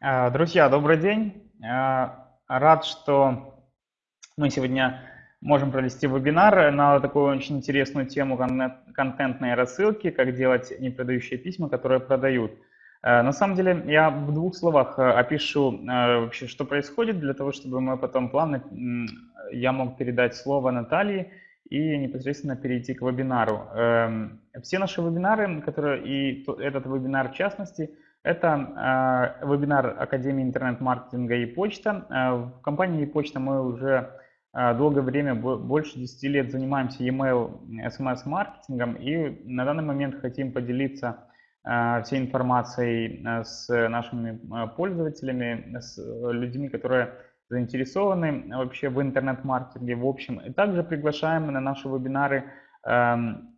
А, Друзья, добрый день. А, Рад, что мы сегодня можем провести вебинар на такую очень интересную тему контент- контентной рассылки, как делать непродающие письма, которые продают. А, На самом деле, я в двух словах опишу вообще, что происходит, для того, чтобы мы потом плавно, я мог передать слово Наталье и непосредственно перейти к вебинару. Эм, Все наши вебинары, которые и то- этот вебинар в частности – это э, вебинар Академии интернет-маркетинга и почта. Э, в компании почта мы уже э, долгое время, больше 10 лет занимаемся e-mail, SMS-маркетингом и на данный момент хотим поделиться всей информацией с нашими пользователями, с людьми, которые заинтересованы вообще в интернет-маркетинге в общем. И также приглашаем на наши вебинары эм,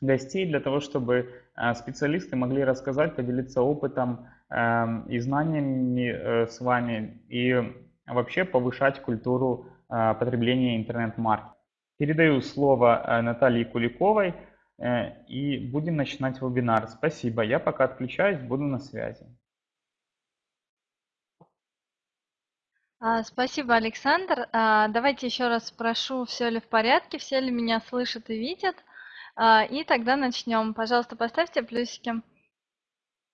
гостей для того, чтобы э, специалисты могли рассказать, поделиться опытом эм, и знаниями э, с вами и вообще повышать культуру э, потребления интернет-маркетинга. Передаю слово Наталье Куликовой и будем начинать вебинар. Спасибо. Я пока отключаюсь, буду на связи. А, спасибо, Александр. А, давайте еще раз спрошу, все ли в порядке, все ли меня слышат и видят. А, и тогда начнем. Пожалуйста, поставьте плюсики.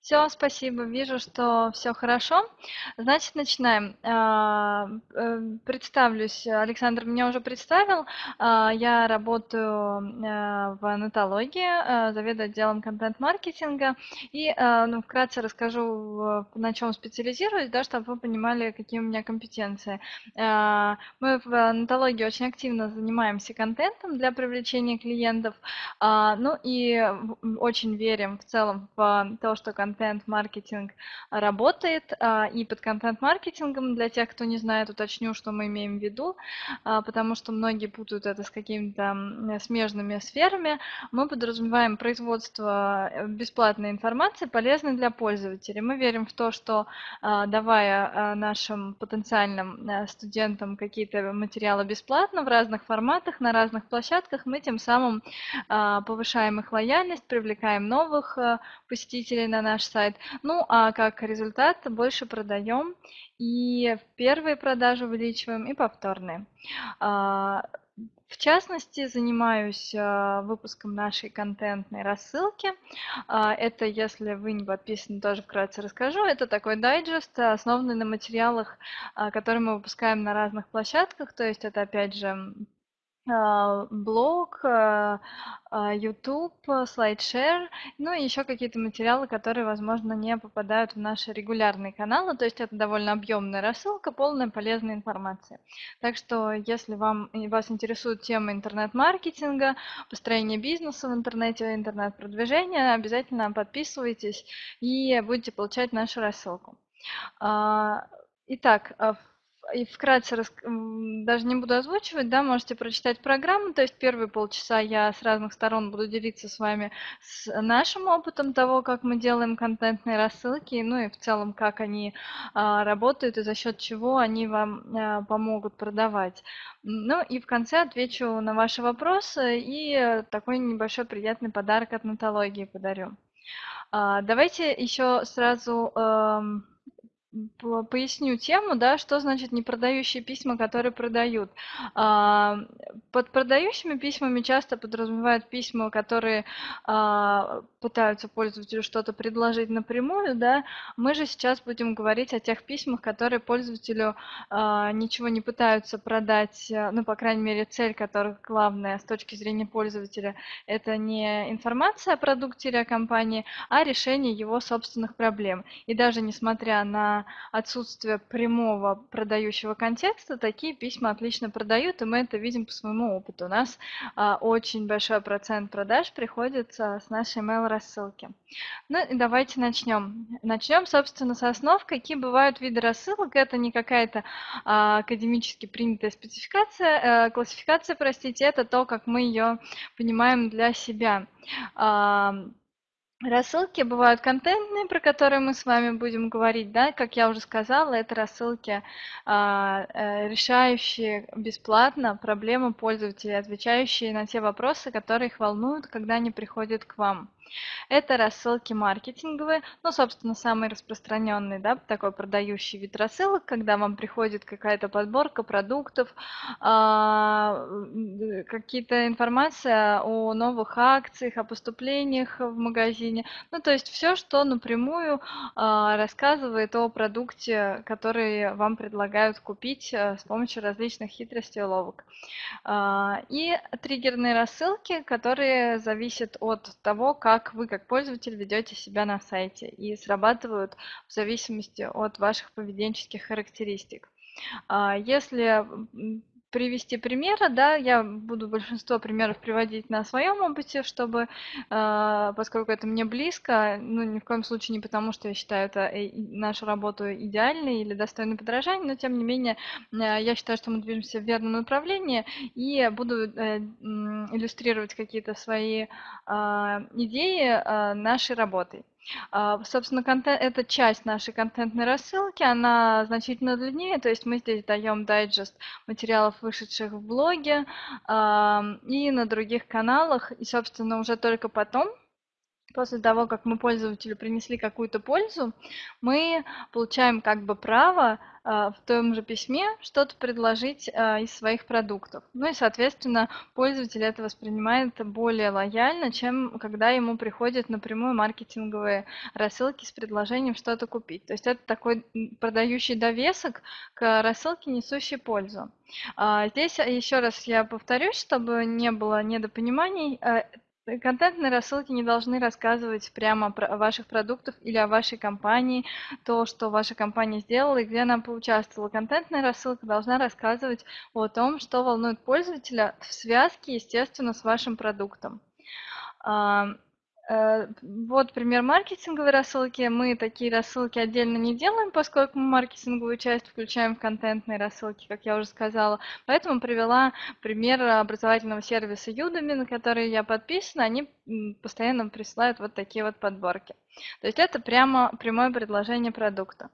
Все, спасибо. Вижу, что все хорошо. Значит, начинаем. А, э, представлюсь. Александр меня уже представил. А, я работаю э, в анатологии, э, заведую отделом контент-маркетинга. И ну, вкратце расскажу, на чем специализируюсь, да, чтобы вы понимали, какие у меня компетенции. Мы в анатологии очень активно занимаемся контентом для привлечения клиентов. Ну и очень верим в целом в то, что контент контент-маркетинг работает. А, и под контент-маркетингом, для тех, кто не знает, уточню, что мы имеем в виду, а, потому что многие путают это с какими-то смежными сферами. Мы подразумеваем производство э, бесплатной информации, полезной для пользователей. Мы верим в то, что а, давая нашим потенциальным э, студентам какие-то материалы бесплатно в разных форматах, на разных площадках, мы тем самым повышаем их лояльность, привлекаем новых э, посетителей на наш наш сайт. Ну, а как результат больше продаем и первые продажи увеличиваем, и повторные. А, в частности, занимаюсь а, выпуском нашей контентной рассылки. А, это, если вы не подписаны, тоже вкратце расскажу. Это такой дайджест, основанный на материалах, которые мы выпускаем на разных площадках. То есть это, опять же, блог, а, а, YouTube, SlideShare, ну и еще какие-то материалы, которые, возможно, не попадают в наши регулярные каналы. То есть это довольно объемная рассылка, полная полезной информации. Так что, если вам, вас интересует тема интернет-маркетинга, построения бизнеса в интернете, интернет-продвижения, обязательно подписывайтесь и будете получать нашу рассылку. Итак, и вкратце. Даже не буду озвучивать, да, можете прочитать программу. То есть первые полчаса я с разных сторон буду делиться с вами с нашим опытом того, как мы делаем контентные рассылки, ну и в целом, как они а, работают и за счет чего они вам а, помогут продавать. Ну и в конце отвечу на ваши вопросы и такой небольшой приятный подарок от Натологии подарю. А, давайте еще сразу... Поясню тему, да, что значит непродающие письма, которые продают. А, под продающими письмами часто подразумевают письма, которые а, пытаются пользователю что-то предложить напрямую, да. Мы же сейчас будем говорить о тех письмах, которые пользователю а, ничего не пытаются продать, ну, по крайней мере, цель которых главная с точки зрения пользователя, это не информация о продукте или о компании, а решение его собственных проблем. И даже несмотря на отсутствие прямого продающего контекста, такие письма отлично продают, и мы это видим по своему опыту. У нас а, очень большой процент продаж приходится с нашей email рассылки. Ну и давайте начнем. Начнем, собственно, с основ. Какие бывают виды рассылок? Это не какая-то а, академически принятая спецификация, а, классификация, простите, это то, как мы ее понимаем для себя. Рассылки бывают контентные, про которые мы с вами будем говорить, да, как я уже сказала, это рассылки, а, э, решающие бесплатно проблемы пользователей, отвечающие на те вопросы, которые их волнуют, когда они приходят к вам. Это рассылки маркетинговые, ну, собственно, самый распространенный, да, такой продающий вид рассылок, когда вам приходит какая-то подборка продуктов, а, какие-то информация о новых акциях, о поступлениях в магазине, ну, то есть все, что напрямую а, рассказывает о продукте, который вам предлагают купить а, с помощью различных хитростей и уловок. И триггерные рассылки, которые зависят от того, как как вы как пользователь ведете себя на сайте и срабатывают в зависимости от ваших поведенческих характеристик. А, если привести примеры, да, я буду большинство примеров приводить на своем опыте, чтобы, э, поскольку это мне близко, ну, ни в коем случае не потому, что я считаю это э, нашу работу идеальной или достойной подражания, но тем не менее э, я считаю, что мы движемся в верном направлении и буду э, иллюстрировать какие-то свои э, идеи нашей работой. А, собственно, контент, это часть нашей контентной рассылки, она значительно длиннее, то есть мы здесь даем дайджест материалов, вышедших в блоге и на других каналах, и, собственно, уже только потом после того, как мы пользователю принесли какую-то пользу, мы получаем как бы право в том же письме что-то предложить а, из своих продуктов. Ну и, соответственно, пользователь это воспринимает более лояльно, чем когда ему приходят напрямую маркетинговые рассылки с предложением что-то купить. То есть это такой продающий довесок к рассылке, несущей пользу. А, здесь еще раз я повторюсь, чтобы не было недопониманий, Э, контентные рассылки не должны рассказывать прямо о ваших продуктах или о вашей компании, то, что ваша компания сделала и где она поучаствовала. Контентная рассылка должна рассказывать о том, что волнует пользователя в связке, естественно, с вашим продуктом. Э, вот пример маркетинговой рассылки. Мы такие рассылки отдельно не делаем, поскольку мы маркетинговую часть включаем в контентные рассылки, как я уже сказала. Поэтому привела пример образовательного сервиса Udemy, на который я подписана. Они постоянно присылают вот такие вот подборки. То есть это прямо прямое предложение продукта.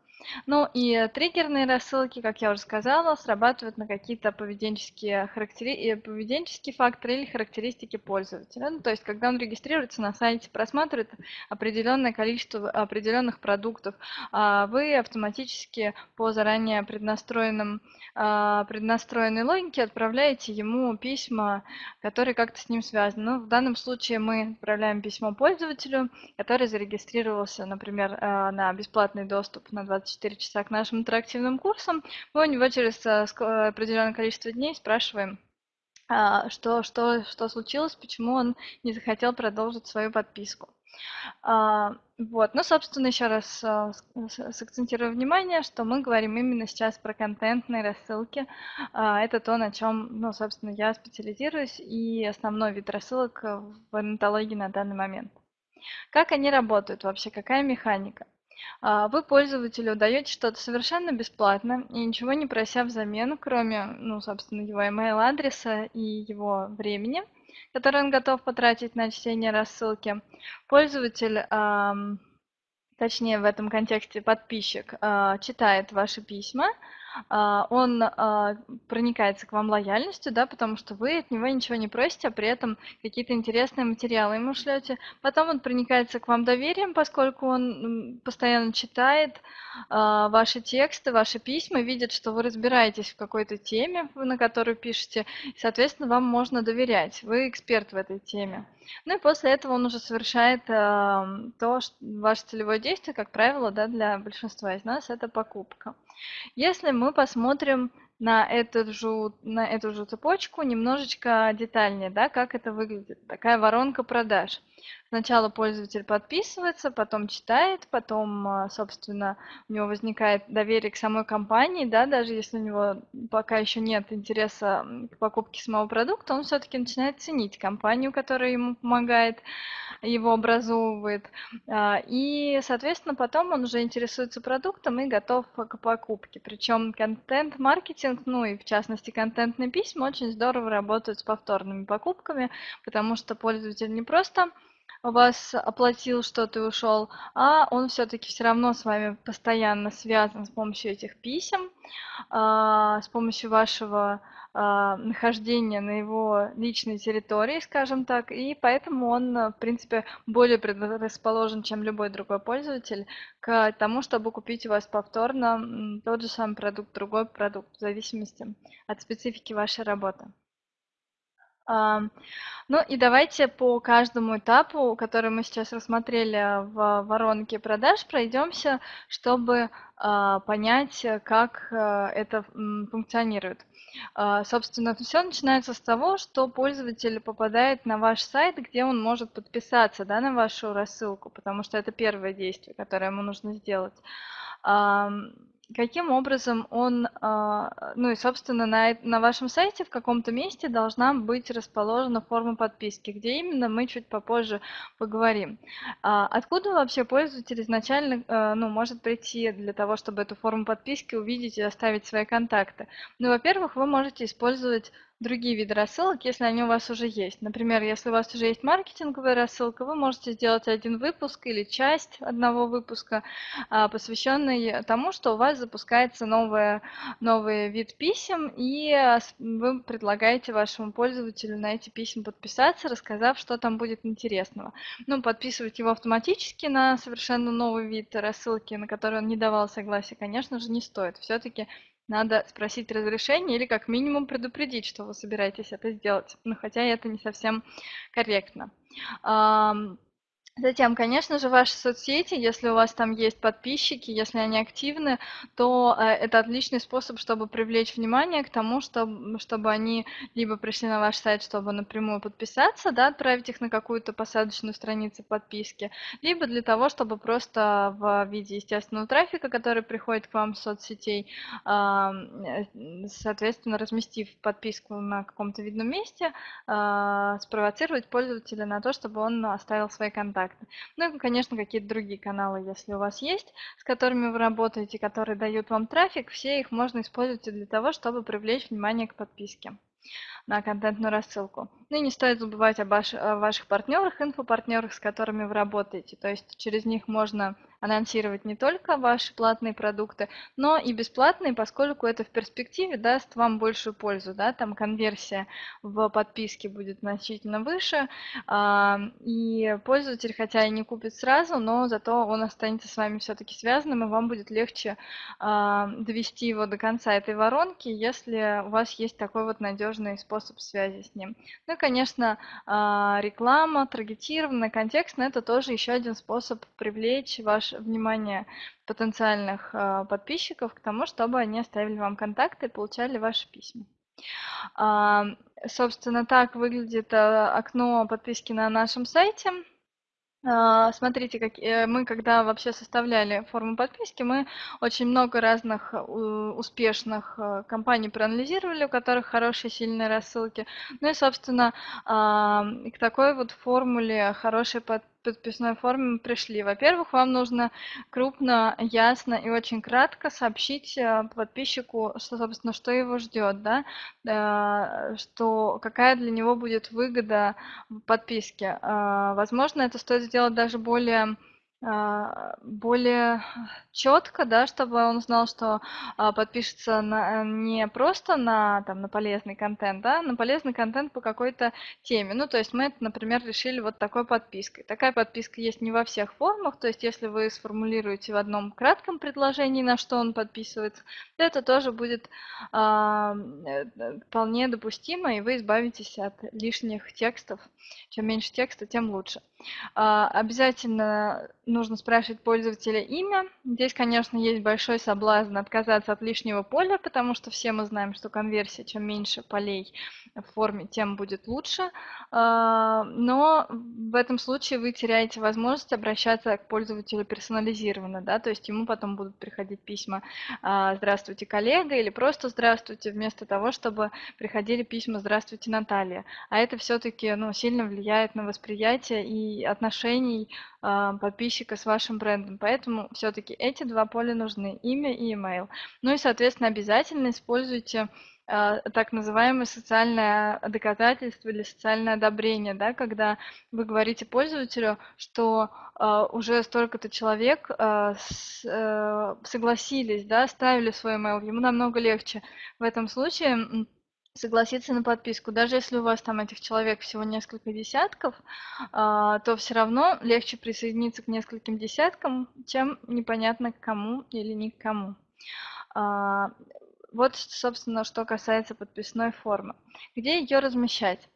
Ну и триггерные рассылки, как я уже сказала, срабатывают на какие-то поведенческие, характери... Э, поведенческие факторы или характеристики пользователя. Ну, то есть, когда он регистрируется на сайте, просматривает определенное количество определенных продуктов, а вы автоматически по заранее преднастроенным, а, преднастроенной логике отправляете ему письма, которые как-то с ним связаны. Ну, в данном случае мы отправляем письмо пользователю, который зарегистрировался, например, э, на бесплатный доступ на 24 24 часа к нашим интерактивным курсам, мы у него через э, определенное количество дней спрашиваем, а, что, что, что случилось, почему он не захотел продолжить свою подписку. А, вот, ну, собственно, еще раз э, сакцентирую внимание, что мы говорим именно сейчас про контентные рассылки. А, это то, на чем, ну, собственно, я специализируюсь и основной вид рассылок в орнитологии на данный момент. Как они работают вообще, какая механика? А, вы пользователю даете что-то совершенно бесплатно и ничего не прося взамен, кроме, ну, собственно, его email адреса и его времени, которое он готов потратить на чтение рассылки. Пользователь, точнее в этом контексте подписчик, а, читает ваши письма, он а, проникается к вам лояльностью, да, потому что вы от него ничего не просите, а при этом какие-то интересные материалы ему шлете. Потом он проникается к вам доверием, поскольку он постоянно читает а, ваши тексты, ваши письма, видит, что вы разбираетесь в какой-то теме, на которую пишете, и, соответственно, вам можно доверять. Вы эксперт в этой теме. Ну и после этого он уже совершает э, то, что ваше целевое действие, как правило, да, для большинства из нас, это покупка. Если мы посмотрим на эту же, на эту же цепочку немножечко детальнее, да, как это выглядит, такая воронка продаж. Сначала пользователь подписывается, потом читает, потом, а, собственно, у него возникает доверие к самой компании, да, даже если у него пока еще нет интереса к покупке самого продукта, он все-таки начинает ценить компанию, которая ему помогает, его образовывает. А, и, соответственно, потом он уже интересуется продуктом и готов к покупке. Причем контент-маркетинг, ну и в частности контентные письма очень здорово работают с повторными покупками, потому что пользователь не просто у вас оплатил что-то и ушел, а он все-таки все равно с вами постоянно связан с помощью этих писем, а, с помощью вашего а, нахождения на его личной территории, скажем так, и поэтому он, в принципе, более предрасположен, чем любой другой пользователь, к тому, чтобы купить у вас повторно тот же самый продукт, другой продукт, в зависимости от специфики вашей работы. Ну и давайте по каждому этапу, который мы сейчас рассмотрели в воронке продаж, пройдемся, чтобы а, понять, как э, это функционирует. А, собственно, все начинается с того, что пользователь попадает на ваш сайт, где он может подписаться да, на вашу рассылку, потому что это первое действие, которое ему нужно сделать каким образом он, а, ну и, собственно, на, на вашем сайте в каком-то месте должна быть расположена форма подписки, где именно мы чуть попозже поговорим. А откуда вообще пользователь изначально а, ну, может прийти для того, чтобы эту форму подписки увидеть и оставить свои контакты? Ну, во-первых, вы можете использовать другие виды рассылок, если они у вас уже есть. Например, если у вас уже есть маркетинговая рассылка, вы можете сделать один выпуск или часть одного выпуска, а, посвященный тому, что у вас запускается новое, новый вид писем, и а, вы предлагаете вашему пользователю на эти письма подписаться, рассказав, что там будет интересного. Ну, подписывать его автоматически на совершенно новый вид рассылки, на который он не давал согласия, конечно же, не стоит. Все-таки надо спросить разрешение или как минимум предупредить, что вы собираетесь это сделать. Но хотя это не совсем корректно. Затем, конечно же, ваши соцсети, если у вас там есть подписчики, если они активны, то э, это отличный способ, чтобы привлечь внимание к тому, чтобы, чтобы они либо пришли на ваш сайт, чтобы напрямую подписаться, да, отправить их на какую-то посадочную страницу подписки, либо для того, чтобы просто в виде естественного трафика, который приходит к вам с соцсетей, э, соответственно, разместив подписку на каком-то видном месте, э, спровоцировать пользователя на то, чтобы он оставил свои контакты контакты. Ну и, конечно, какие-то другие каналы, если у вас есть, с которыми вы работаете, которые дают вам трафик, все их можно использовать для того, чтобы привлечь внимание к подписке на контентную рассылку. Ну и не стоит забывать о, ваш, о ваших партнерах, инфопартнерах, с которыми вы работаете. То есть через них можно анонсировать не только ваши платные продукты, но и бесплатные, поскольку это в перспективе даст вам большую пользу. Да? Там конверсия в подписке будет значительно выше, а, и пользователь, хотя и не купит сразу, но зато он останется с вами все-таки связанным, и вам будет легче а, довести его до конца этой воронки, если у вас есть такой вот надежный способ связи с ним. Ну и, конечно, а, реклама, таргетированная, контекстная – это тоже еще один способ привлечь ваш внимание потенциальных а, подписчиков к тому, чтобы они оставили вам контакты и получали ваши письма. А, собственно, так выглядит окно подписки на нашем сайте. А, смотрите, как, э, мы когда вообще составляли форму подписки, мы очень много разных э, успешных э, компаний проанализировали, у которых хорошие, сильные рассылки. Ну и, собственно, к такой вот формуле хорошей подписки подписной форме мы пришли. Во-первых, вам нужно крупно, ясно и очень кратко сообщить э, подписчику, что, собственно, что его ждет, да, э, что какая для него будет выгода в подписке. Э, возможно, это стоит сделать даже более более четко, да, чтобы он знал, что а, подпишется на, не просто на, там, на полезный контент, да, на полезный контент по какой-то теме. Ну, то есть мы это, например, решили вот такой подпиской. Такая подписка есть не во всех формах, то есть если вы сформулируете в одном кратком предложении, на что он подписывается, то это тоже будет а, э, вполне допустимо, и вы избавитесь от лишних текстов. Чем меньше текста, тем лучше. А, обязательно нужно спрашивать пользователя имя. Здесь, конечно, есть большой соблазн отказаться от лишнего поля, потому что все мы знаем, что конверсия, чем меньше полей в форме, тем будет лучше. А, но в этом случае вы теряете возможность обращаться к пользователю персонализированно, да, то есть ему потом будут приходить письма а, «Здравствуйте, коллега» или просто «Здравствуйте», вместо того, чтобы приходили письма «Здравствуйте, Наталья». А это все-таки ну, сильно влияет на восприятие и отношений а, подписчика с вашим брендом. Поэтому все-таки эти два поля нужны, имя и email. Ну и, соответственно, обязательно используйте э, так называемое социальное доказательство или социальное одобрение, да, когда вы говорите пользователю, что э, уже столько-то человек э, с, э, согласились, да, ставили свой email, ему намного легче в этом случае согласиться на подписку. Даже если у вас там этих человек всего несколько десятков, а, то все равно легче присоединиться к нескольким десяткам, чем непонятно к кому или ни к кому. А, вот, собственно, что касается подписной формы. Где ее размещать?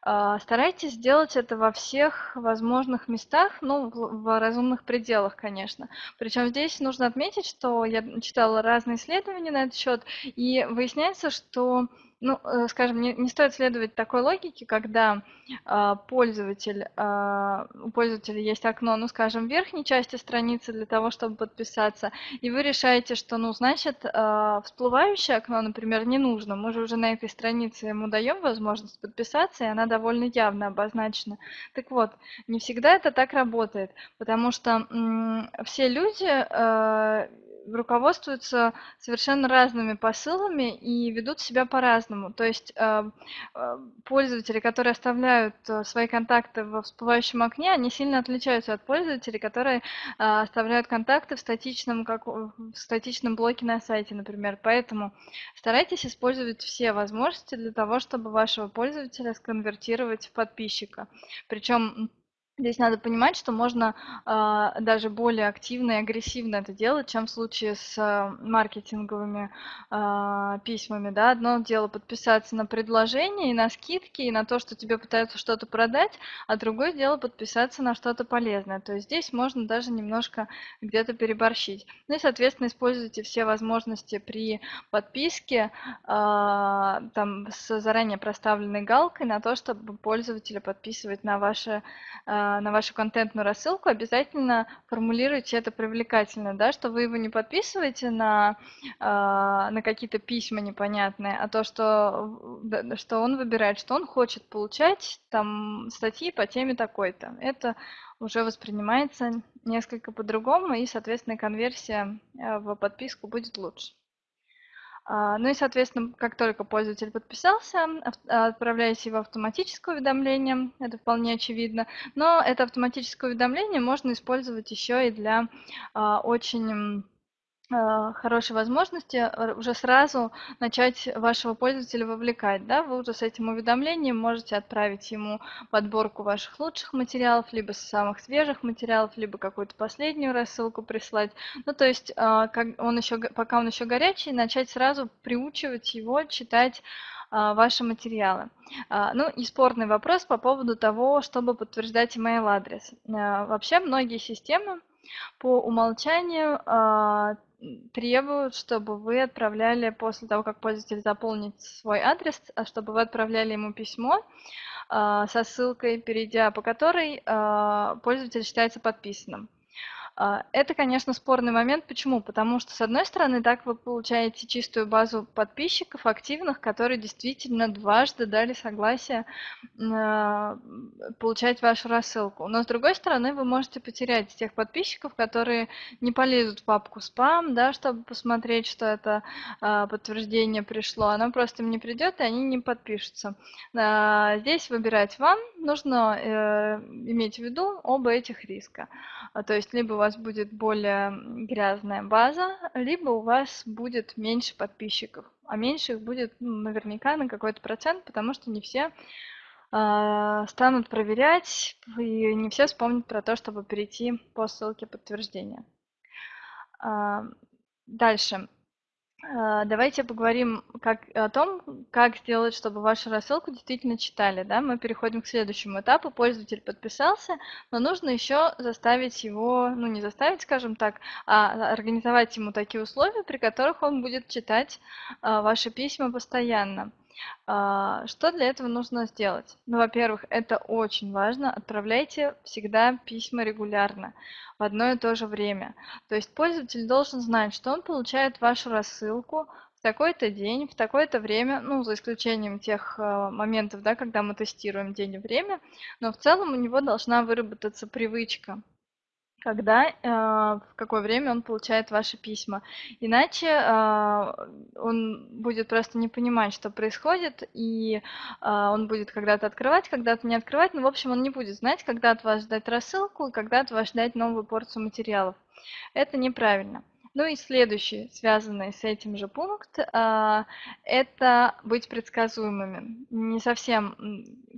А, старайтесь сделать это во всех возможных местах, ну, в, в разумных пределах, конечно. Причем здесь нужно отметить, что я читала разные исследования на этот счет, и выясняется, что ну, э, скажем, не, не стоит следовать такой логике, когда э, пользователь, э, у пользователя есть окно, ну, скажем, в верхней части страницы для того, чтобы подписаться, и вы решаете, что, ну, значит, э, всплывающее окно, например, не нужно. Мы же уже на этой странице ему даем возможность подписаться, и она довольно явно обозначена. Так вот, не всегда это так работает, потому что м, все люди э, руководствуются совершенно разными посылами и ведут себя по-разному. То есть э, э, пользователи, которые оставляют э, свои контакты в всплывающем окне, они сильно отличаются от пользователей, которые оставляют контакты в статичном, как в статичном блоке на сайте, например. Поэтому старайтесь использовать все возможности для того, чтобы вашего пользователя сконвертировать в подписчика. Причем Здесь надо понимать, что можно э, даже более активно и агрессивно это делать, чем в случае с э, маркетинговыми э, письмами. Да? Одно дело подписаться на предложение и на скидки, и на то, что тебе пытаются что-то продать, а другое дело подписаться на что-то полезное. То есть здесь можно даже немножко где-то переборщить. Ну и, соответственно, используйте все возможности при подписке э, там, с заранее проставленной галкой на то, чтобы пользователя подписывать на ваши э, на вашу контентную рассылку, обязательно формулируйте это привлекательно, да, что вы его не подписываете на, а, на какие-то письма непонятные, а то, что, что он выбирает, что он хочет получать там статьи по теме такой-то. Это уже воспринимается несколько по-другому, и, соответственно, конверсия э, в подписку будет лучше. А, ну и, соответственно, как только пользователь подписался, отправляете его автоматическое уведомление, это вполне очевидно. Но это автоматическое уведомление можно использовать еще и для а, очень хорошей возможности э, уже сразу начать вашего пользователя вовлекать. Да? Вы уже с этим уведомлением можете отправить ему подборку ваших лучших материалов, либо самых свежих материалов, либо какую-то последнюю рассылку прислать. Ну, то есть, э, как он еще, пока он еще горячий, начать сразу приучивать его читать ваши материалы. Ну и спорный вопрос по поводу того, чтобы подтверждать email адрес. Вообще многие системы по умолчанию требуют, чтобы вы отправляли после того, как пользователь заполнит свой адрес, а чтобы вы отправляли ему письмо э, со ссылкой, перейдя по которой э, пользователь считается подписанным. А, это, конечно, спорный момент. Почему? Потому что, с одной стороны, так вы получаете чистую базу подписчиков активных, которые действительно дважды дали согласие а, получать вашу рассылку. Но, с другой стороны, вы можете потерять тех подписчиков, которые не полезут в папку спам, да, чтобы посмотреть, что это а, подтверждение пришло. Оно просто им не придет, и они не подпишутся. Здесь выбирать вам. Нужно э, иметь в виду оба этих риска. То есть, либо у вас вас будет более грязная база, либо у вас будет меньше подписчиков. А меньше их будет ну, наверняка на какой-то процент, потому что не все э, станут проверять, и не все вспомнят про то, чтобы перейти по ссылке подтверждения. Э, дальше. А, давайте поговорим как, о том, как сделать, чтобы вашу рассылку действительно читали. Да? Мы переходим к следующему этапу. Пользователь подписался, но нужно еще заставить его, ну не заставить, скажем так, а организовать ему такие условия, при которых он будет читать а, ваши письма постоянно. А, что для этого нужно сделать? Ну, во-первых, это очень важно. Отправляйте всегда письма регулярно, в одно и то же время. То есть пользователь должен знать, что он получает вашу рассылку в такой-то день, в такое-то время, ну, за исключением тех э, моментов, да, когда мы тестируем день и время, но в целом у него должна выработаться привычка когда, э, в какое время он получает ваши письма. Иначе э, он будет просто не понимать, что происходит, и э, он будет когда-то открывать, когда-то не открывать. Ну, в общем, он не будет знать, когда от вас ждать рассылку когда от вас ждать новую порцию материалов. Это неправильно. Ну и следующий, связанный с этим же пункт, а, это быть предсказуемыми. Не совсем,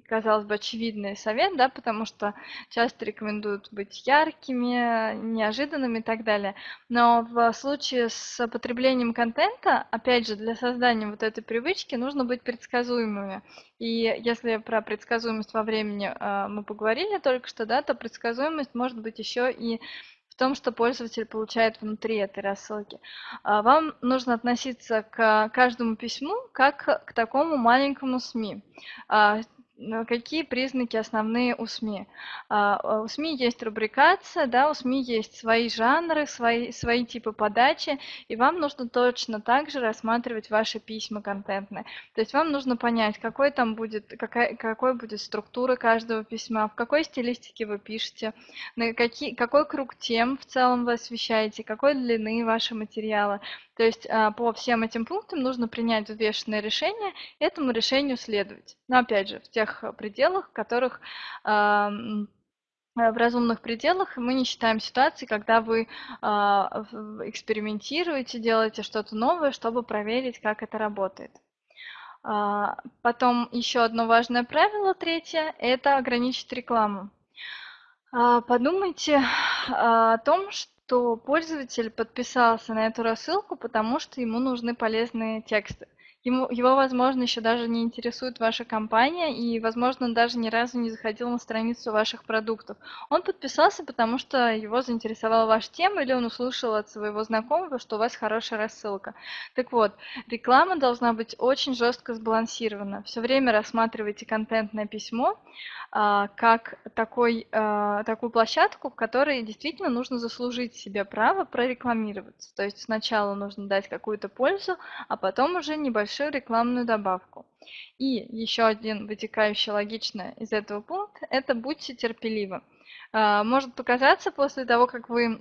казалось бы, очевидный совет, да, потому что часто рекомендуют быть яркими, неожиданными и так далее. Но в случае с потреблением контента, опять же, для создания вот этой привычки нужно быть предсказуемыми. И если про предсказуемость во времени а, мы поговорили только что, да, то предсказуемость может быть еще и том, что пользователь получает внутри этой рассылки. А, вам нужно относиться к каждому письму как к такому маленькому СМИ. А, какие признаки основные у СМИ? А, у СМИ есть рубрикация, да, у СМИ есть свои жанры, свои, свои типы подачи, и вам нужно точно так же рассматривать ваши письма контентные. То есть вам нужно понять, какой там будет, какая, какой будет структура каждого письма, в какой стилистике вы пишете, на какие, какой круг тем в целом вы освещаете, какой длины ваши материалы. То есть а, по всем этим пунктам нужно принять взвешенное решение, этому решению следовать. Но опять же, в тех пределах, в которых а, в разумных пределах мы не считаем ситуации, когда вы э, экспериментируете, делаете что-то новое, чтобы проверить, как это работает. Э, потом еще одно важное правило, третье, это ограничить рекламу. Э, подумайте о том, что пользователь подписался на эту рассылку, потому что ему нужны полезные тексты. Ему, его, возможно, еще даже не интересует ваша компания, и, возможно, даже ни разу не заходил на страницу ваших продуктов. Он подписался, потому что его заинтересовала ваша тема, или он услышал от своего знакомого, что у вас хорошая рассылка. Так вот, реклама должна быть очень жестко сбалансирована. Все время рассматривайте контентное письмо а, как такой, а, такую площадку, в которой действительно нужно заслужить себе право прорекламироваться. То есть сначала нужно дать какую-то пользу, а потом уже небольшой небольшую рекламную добавку. И еще один вытекающий логично из этого пункт – это будьте терпеливы. А, может показаться после того, как вы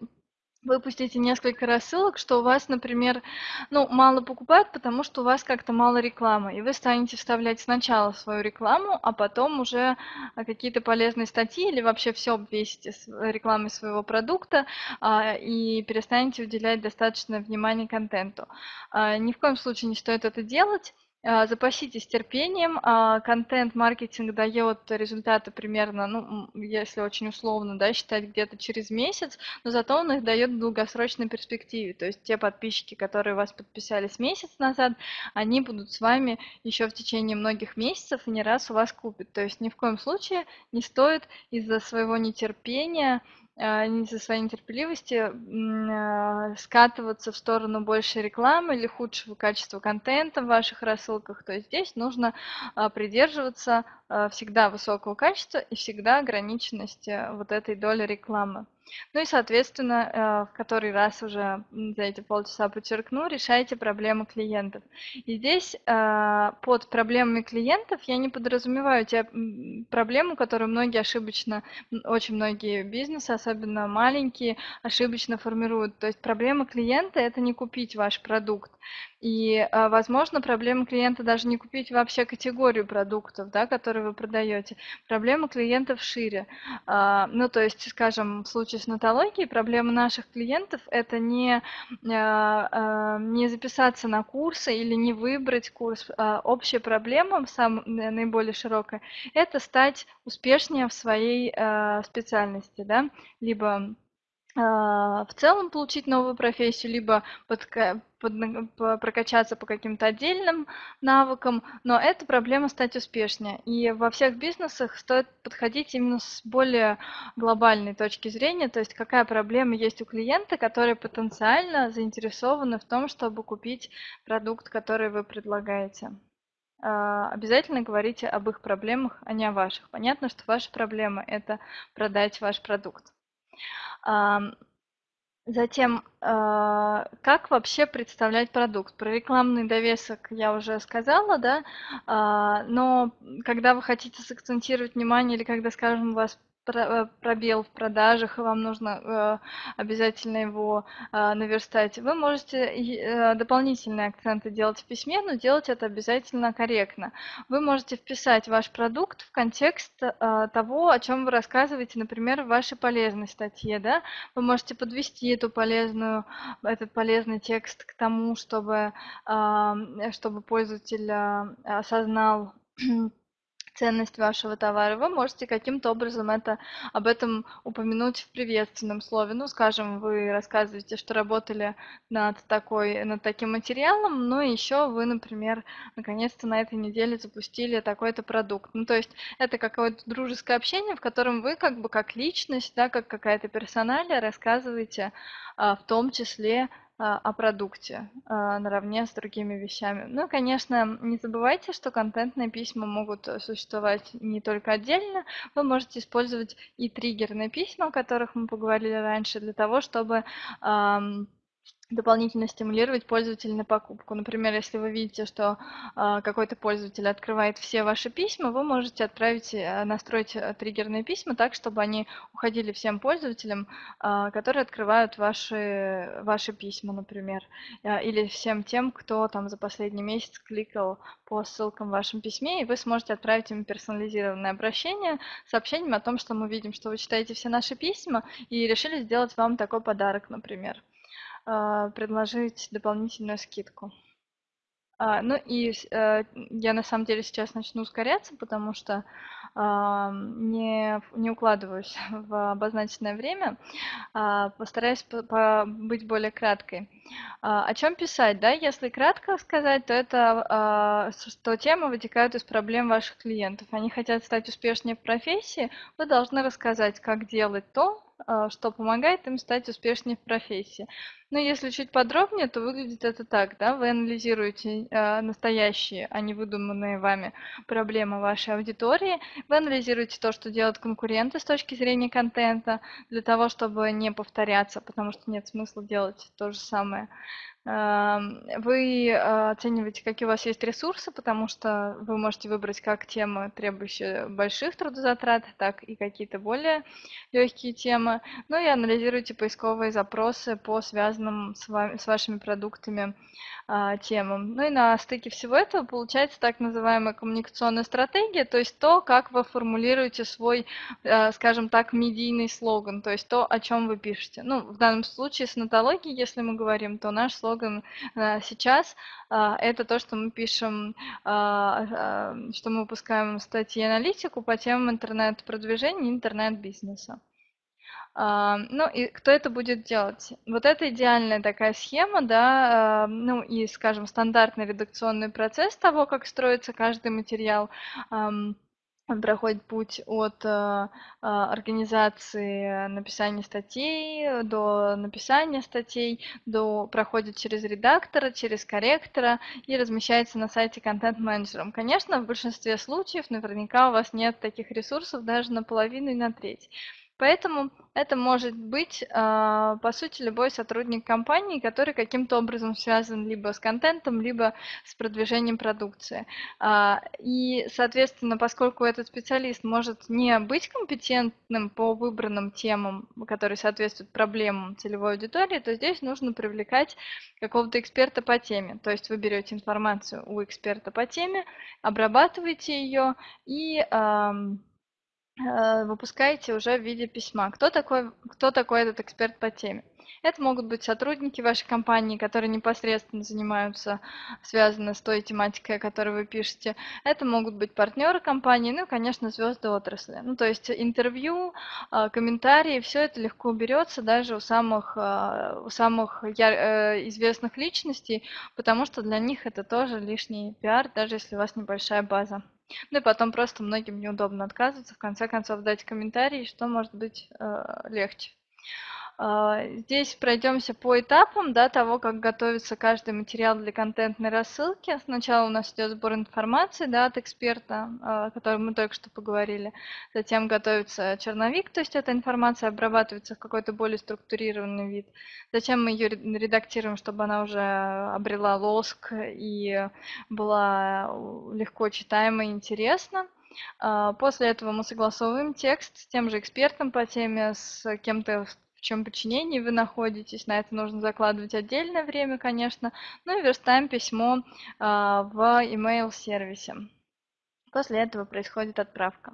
выпустите несколько рассылок, что у вас, например, ну, мало покупают, потому что у вас как-то мало рекламы, и вы станете вставлять сначала свою рекламу, а потом уже а, какие-то полезные статьи или вообще все обвесите с рекламой своего продукта а, и перестанете уделять достаточно внимания контенту. А, ни в коем случае не стоит это делать. А, запаситесь терпением. А, контент-маркетинг дает результаты примерно, ну, если очень условно, да, считать где-то через месяц, но зато он их дает в долгосрочной перспективе. То есть те подписчики, которые вас подписались месяц назад, они будут с вами еще в течение многих месяцев и не раз у вас купят. То есть ни в коем случае не стоит из-за своего нетерпения не за своей нетерпеливости а, скатываться в сторону большей рекламы или худшего качества контента в ваших рассылках, то здесь нужно а, придерживаться всегда высокого качества и всегда ограниченности вот этой доли рекламы. Ну и, соответственно, в который раз уже за эти полчаса подчеркну, решайте проблемы клиентов. И здесь под проблемами клиентов я не подразумеваю те проблемы, которые многие ошибочно, очень многие бизнесы, особенно маленькие, ошибочно формируют. То есть проблема клиента – это не купить ваш продукт. И, а, возможно, проблема клиента даже не купить вообще категорию продуктов, да, которые вы продаете. Проблема клиентов шире. А, ну, то есть, скажем, в случае с нотологией, проблема наших клиентов – это не, а, не записаться на курсы или не выбрать курс. Общая проблема, самая наиболее широкая, это стать успешнее в своей специальности, да, либо в целом получить новую профессию, либо под, под, по, прокачаться по каким-то отдельным навыкам, но это проблема стать успешнее. И во всех бизнесах стоит подходить именно с более глобальной точки зрения, то есть какая проблема есть у клиента, который потенциально заинтересованы в том, чтобы купить продукт, который вы предлагаете. Обязательно говорите об их проблемах, а не о ваших. Понятно, что ваша проблема – это продать ваш продукт. Затем, а, как вообще представлять продукт? Про рекламный довесок я уже сказала, да, а, но когда вы хотите сакцентировать внимание или когда, скажем, у вас э, пробел в продажах, и вам нужно обязательно его наверстать, вы можете дополнительные акценты делать в письме, но делать это обязательно корректно. Вы можете вписать ваш продукт в контекст того, о чем вы рассказываете, например, в вашей полезной статье. Да? Вы можете подвести эту полезную, этот полезный текст к тому, чтобы, чтобы пользователь осознал ценность вашего товара, вы можете каким-то образом это, об этом упомянуть в приветственном слове. Ну, скажем, вы рассказываете, что работали над, такой, над таким материалом, но еще вы, например, наконец-то на этой неделе запустили такой-то продукт. Ну, то есть это какое-то дружеское общение, в котором вы как бы как личность, да, как какая-то персоналия рассказываете а, в том числе о продукте а, наравне с другими вещами. Ну, конечно, не забывайте, что контентные письма могут существовать не только отдельно. Вы можете использовать и триггерные письма, о которых мы поговорили раньше, для того, чтобы дополнительно стимулировать пользователя на покупку. Например, если вы видите, что э, какой-то пользователь открывает все ваши письма, вы можете отправить, э, настроить э, триггерные письма так, чтобы они уходили всем пользователям, э, которые открывают ваши, ваши письма, например, э, или всем тем, кто там за последний месяц кликал по ссылкам в вашем письме, и вы сможете отправить им персонализированное обращение сообщением о том, что мы видим, что вы читаете все наши письма и решили сделать вам такой подарок, например. А, предложить дополнительную скидку. А, ну и э, я на самом деле сейчас начну ускоряться, потому что а, не, не укладываюсь в обозначенное время. Постараюсь быть более краткой. О чем писать? Да? Если кратко сказать, то это что темы вытекают из проблем ваших клиентов. Они хотят стать успешнее в профессии, вы должны рассказать, как делать то, что помогает им стать успешнее в профессии. Ну, если чуть подробнее, то выглядит это так, да, вы анализируете э, настоящие, а не выдуманные вами проблемы вашей аудитории, вы анализируете то, что делают конкуренты с точки зрения контента, для того, чтобы не повторяться, потому что нет смысла делать то же самое. Вы а, оцениваете, какие у вас есть ресурсы, потому что вы можете выбрать как темы, требующие больших трудозатрат, так и какие-то более легкие темы. Ну и анализируете поисковые запросы по связанным с, вами, с вашими продуктами а, темам. Ну и на стыке всего этого получается так называемая коммуникационная стратегия, то есть то, как вы формулируете свой, а, скажем так, медийный слоган, то есть то, о чем вы пишете. Ну, в данном случае с нотологией, если мы говорим, то наш слоган а, сейчас это то, что мы пишем, что мы выпускаем статьи аналитику по темам интернет-продвижения и интернет-бизнеса. Ну и кто это будет делать? Вот это идеальная такая схема, да, ну и, скажем, стандартный редакционный процесс того, как строится каждый материал. Он проходит путь от э, организации написания статей до написания статей, до, проходит через редактора, через корректора и размещается на сайте контент-менеджером. Конечно, в большинстве случаев наверняка у вас нет таких ресурсов даже на половину и на треть. Поэтому это может быть, а, по сути, любой сотрудник компании, который каким-то образом связан либо с контентом, либо с продвижением продукции. А, и, соответственно, поскольку этот специалист может не быть компетентным по выбранным темам, которые соответствуют проблемам целевой аудитории, то здесь нужно привлекать какого-то эксперта по теме. То есть вы берете информацию у эксперта по теме, обрабатываете ее и выпускаете уже в виде письма. Кто такой, кто такой этот эксперт по теме? Это могут быть сотрудники вашей компании, которые непосредственно занимаются, связаны с той тематикой, о которой вы пишете. Это могут быть партнеры компании, ну и, конечно, звезды отрасли. Ну, то есть интервью, э, комментарии, все это легко берется даже у самых, э, у самых известных личностей, потому что для них это тоже лишний пиар, даже если у вас небольшая база. Ну и потом просто многим неудобно отказываться, в конце концов дать комментарий, что может быть э, легче. А, здесь пройдемся по этапам да, того, как готовится каждый материал для контентной рассылки. Сначала у нас идет сбор информации да, от эксперта, а, о котором мы только что поговорили. Затем готовится черновик, то есть эта информация обрабатывается в какой-то более структурированный вид. Затем мы ее редактируем, чтобы она уже обрела лоск и была легко читаема и интересна. А, после этого мы согласовываем текст с тем же экспертом по теме, с кем-то в чем подчинении вы находитесь. На это нужно закладывать отдельное время, конечно. Ну и верстаем письмо а, в email сервисе. После этого происходит отправка.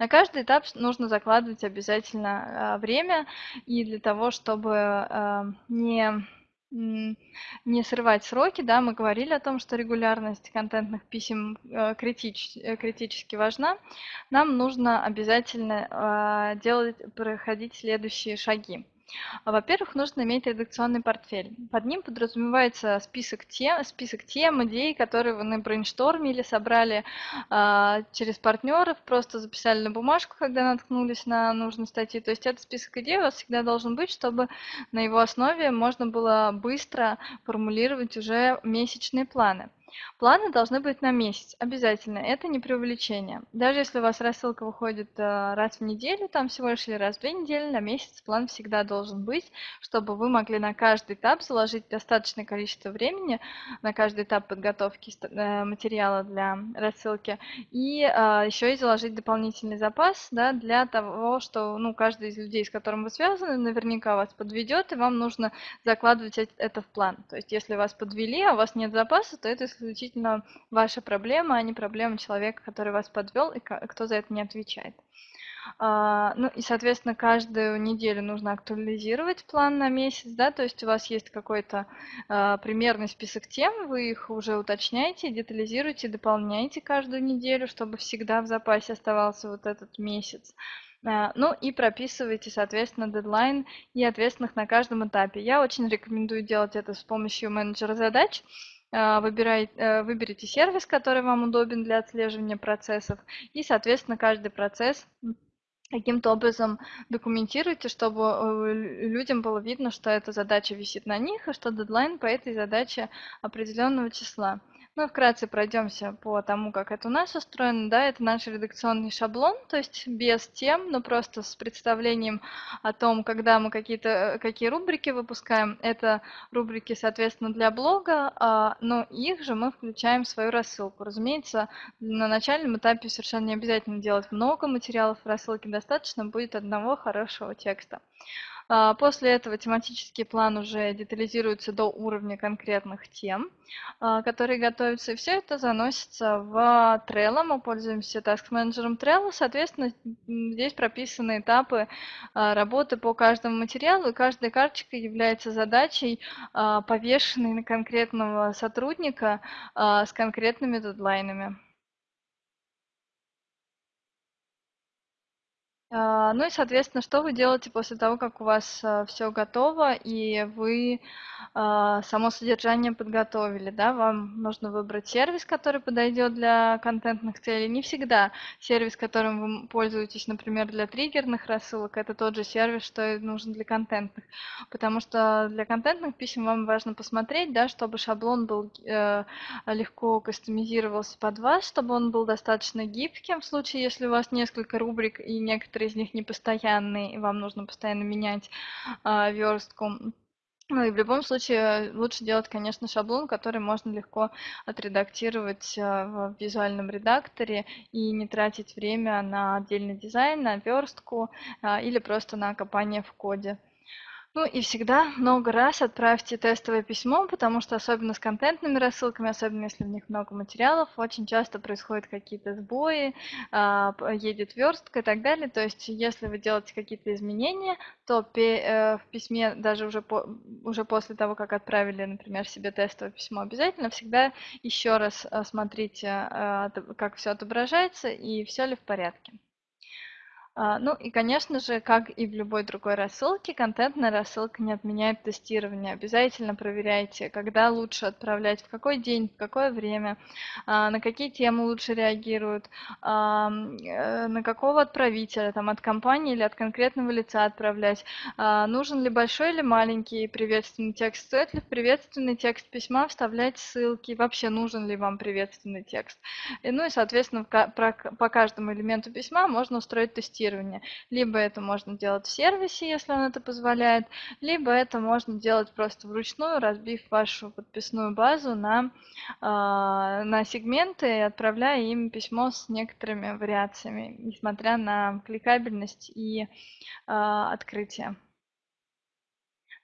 На каждый этап нужно закладывать обязательно время, и для того, чтобы не не срывать сроки, да, мы говорили о том, что регулярность контентных писем э, критич, э, критически важна. Нам нужно обязательно а, делать, проходить следующие шаги. Во-первых, нужно иметь редакционный портфель. Под ним подразумевается список тем, список тем идей, которые вы на брейнштормили, собрали э, через партнеров, просто записали на бумажку, когда наткнулись на нужные статьи. То есть этот список идей у вас всегда должен быть, чтобы на его основе можно было быстро формулировать уже месячные планы. Планы должны быть на месяц, обязательно. Это не преувеличение. Даже если у вас рассылка выходит э, раз в неделю, там всего лишь или раз в две недели, на месяц план всегда должен быть, чтобы вы могли на каждый этап заложить достаточное количество времени, на каждый этап подготовки э, материала для рассылки, и э, еще и заложить дополнительный запас да, для того, что ну, каждый из людей, с которым вы связаны, наверняка вас подведет, и вам нужно закладывать это в план. То есть если вас подвели, а у вас нет запаса, то это исключительно ваша проблема, а не проблема человека, который вас подвел и кто за это не отвечает. А, ну и, соответственно, каждую неделю нужно актуализировать план на месяц, да, то есть у вас есть какой-то а, примерный список тем, вы их уже уточняете, детализируете, дополняете каждую неделю, чтобы всегда в запасе оставался вот этот месяц. А, ну и прописывайте, соответственно, дедлайн и ответственных на каждом этапе. Я очень рекомендую делать это с помощью менеджера задач, а, выбирайте, э, выберите сервис, который вам удобен для отслеживания процессов, и, соответственно, каждый процесс каким-то образом документируйте, чтобы э, людям было видно, что эта задача висит на них, и что дедлайн по этой задаче определенного числа. Ну, вкратце пройдемся по тому, как это у нас устроено. Да, это наш редакционный шаблон, то есть без тем, но просто с представлением о том, когда мы какие-то э, какие рубрики выпускаем. Это рубрики, соответственно, для блога, а, но их же мы включаем в свою рассылку. Разумеется, на начальном этапе совершенно не обязательно делать много материалов в рассылке, достаточно будет одного хорошего текста. А, после этого тематический план уже детализируется до уровня конкретных тем, а, которые готовятся, и все это заносится в Trello. Мы пользуемся Task Manager Trello, соответственно, здесь прописаны этапы а, работы по каждому материалу, и каждая карточка является задачей, повешенной на конкретного сотрудника с конкретными дедлайнами. А, ну и, соответственно, что вы делаете после того, как у вас а, все готово и вы а, само содержание подготовили, да? Вам нужно выбрать сервис, который подойдет для контентных целей. Не всегда сервис, которым вы пользуетесь, например, для триггерных рассылок, это тот же сервис, что и нужен для контентных. Потому что для контентных писем вам важно посмотреть, да, чтобы шаблон был э, легко кастомизировался под вас, чтобы он был достаточно гибким в случае, если у вас несколько рубрик и некоторые некоторые из них непостоянные, и вам нужно постоянно менять э, верстку. Ну и в любом случае лучше делать, конечно, шаблон, который можно легко отредактировать а, в визуальном редакторе и не тратить время на отдельный дизайн, на верстку а, или просто на копание в коде. Ну и всегда много раз отправьте тестовое письмо, потому что особенно с контентными рассылками, особенно если в них много материалов, очень часто происходят какие-то сбои, а, едет верстка и так далее. То есть если вы делаете какие-то изменения, то э, в письме даже уже, по, уже после того, как отправили, например, себе тестовое письмо, обязательно всегда еще раз э, смотрите, э, как все отображается и все ли в порядке. А, ну и, конечно же, как и в любой другой рассылке, контентная рассылка не отменяет тестирование. Обязательно проверяйте, когда лучше отправлять, в какой день, в какое время, а, на какие темы лучше реагируют, а, э, на какого отправителя, там, от компании или от конкретного лица отправлять, нужен ли большой или маленький приветственный текст, стоит ли в приветственный текст письма вставлять ссылки, вообще нужен ли вам приветственный текст. И, ну и, соответственно, по каждому элементу письма можно устроить тестирование тестирования. Либо это можно делать в сервисе, если он это позволяет, либо это можно делать просто вручную, разбив вашу подписную базу на, а, на сегменты и отправляя им письмо с некоторыми вариациями, несмотря на кликабельность и а, открытие.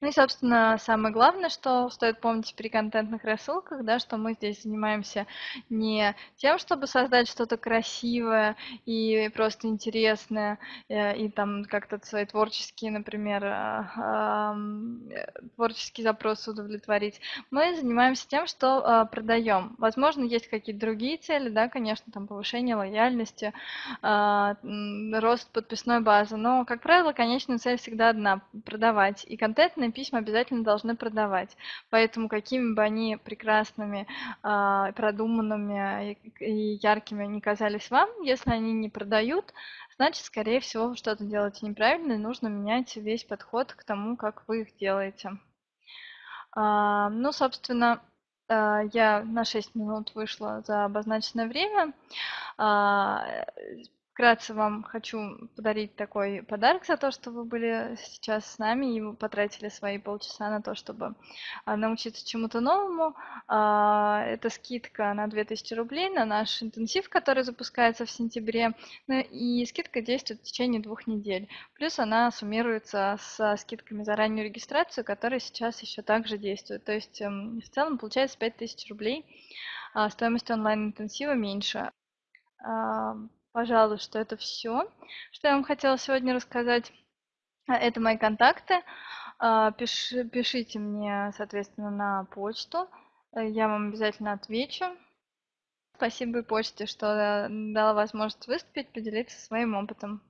Ну и, собственно, самое главное, что стоит помнить при контентных рассылках, да, что мы здесь занимаемся не тем, чтобы создать что-то красивое и просто интересное, э, и там как-то свои творческие, например, э, творческие запросы удовлетворить. Мы занимаемся тем, что э, продаем. Возможно, есть какие-то другие цели, да, конечно, там повышение лояльности, рост подписной базы, но, как правило, конечная цель всегда одна – продавать. И контентные контактные письма обязательно должны продавать. Поэтому какими бы они прекрасными, а, продуманными и яркими они казались вам, если они не продают, значит, скорее всего, вы что-то делаете неправильно, и нужно менять весь подход к тому, как вы их делаете. А, ну, собственно, а, я на 6 минут вышла за обозначенное время. Вкратце вам хочу подарить такой подарок за то, что вы были сейчас с нами и потратили свои полчаса на то, чтобы а, научиться чему-то новому. А, это скидка на 2000 рублей на наш интенсив, который запускается в сентябре. Ну и скидка действует в течение двух недель. Плюс она суммируется со скидками за раннюю регистрацию, которые сейчас еще также действуют. То есть эм, в целом получается 5000 рублей. А стоимость онлайн-интенсива меньше. Пожалуй, что это все, что я вам хотела сегодня рассказать. А, это мои контакты. А, пиш, пишите мне, соответственно, на почту. Э, я вам обязательно отвечу. Спасибо почте, что дала возможность выступить, поделиться своим опытом.